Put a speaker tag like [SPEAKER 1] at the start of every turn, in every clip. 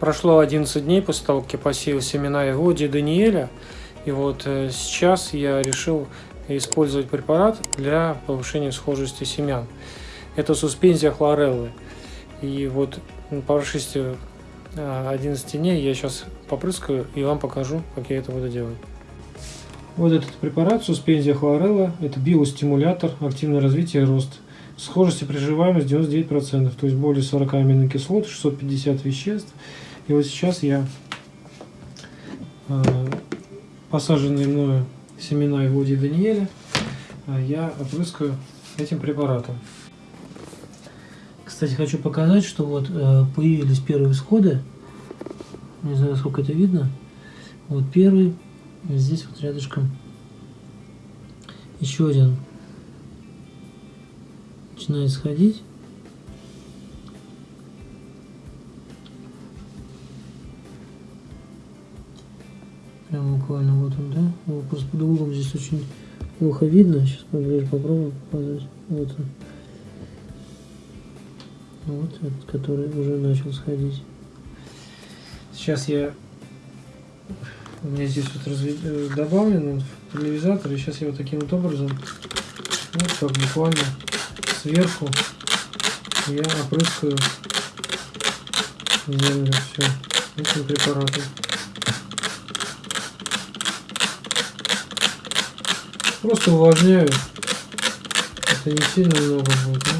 [SPEAKER 1] прошло 11 дней после того, как я посеял семена Егоди Даниэля. И вот э, сейчас я решил использовать препарат для повышения схожести семян. Это суспензия хлореллы. И вот по прошествии 11 дней я сейчас попрыскаю и вам покажу, как я это буду делать. Вот этот препарат, суспензия хлорелла, это биостимулятор, активное развитие и рост. Схожесть и приживаемость 99%, то есть более 40 аминокислот, 650 веществ. И вот сейчас я э, посаженные мною семена и воде Даниэля э, я опрыскаю этим препаратом. Кстати, хочу показать, что вот э, появились первые всходы. Не знаю, сколько это видно. Вот первый, здесь вот рядышком еще один начинает сходить. Прям буквально вот он, да? Его просто под углом здесь очень плохо видно. Сейчас поближе попробую показать. Вот он. Вот этот, который уже начал сходить. Сейчас я... У меня здесь вот разве... Э, добавлен поляризатор. И сейчас я вот таким вот образом, вот так буквально сверху я опрыскаю землю все этим препаратом. Просто увлажняю. Это не сильно много будет, да?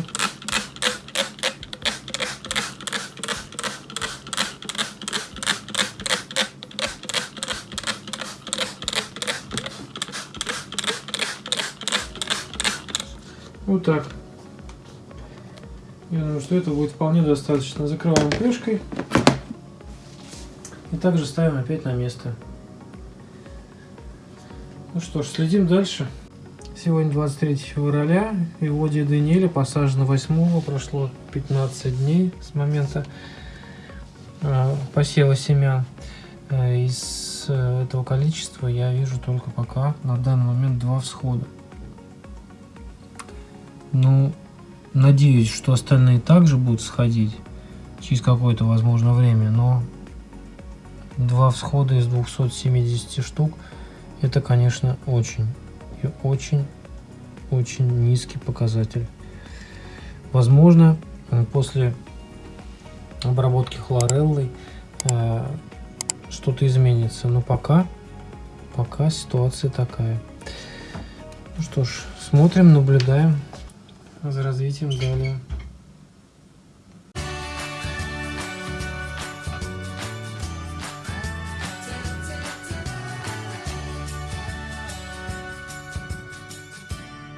[SPEAKER 1] Вот так. Я думаю, что это будет вполне достаточно. Закрываем крышкой. И также ставим опять на место. Ну что ж, следим дальше. Сегодня 23 февраля. И воде Даниэля посажено 8 прошло 15 дней с момента э, посева семян. Э, из э, этого количества я вижу только пока на данный момент два всхода. Ну, надеюсь, что остальные также будут сходить через какое-то, возможно, время, но два всхода из 270 штук, это, конечно, очень и очень, очень низкий показатель. Возможно, после обработки хлореллой э, что-то изменится, но пока, пока ситуация такая. Ну что ж, смотрим, наблюдаем за развитием далее.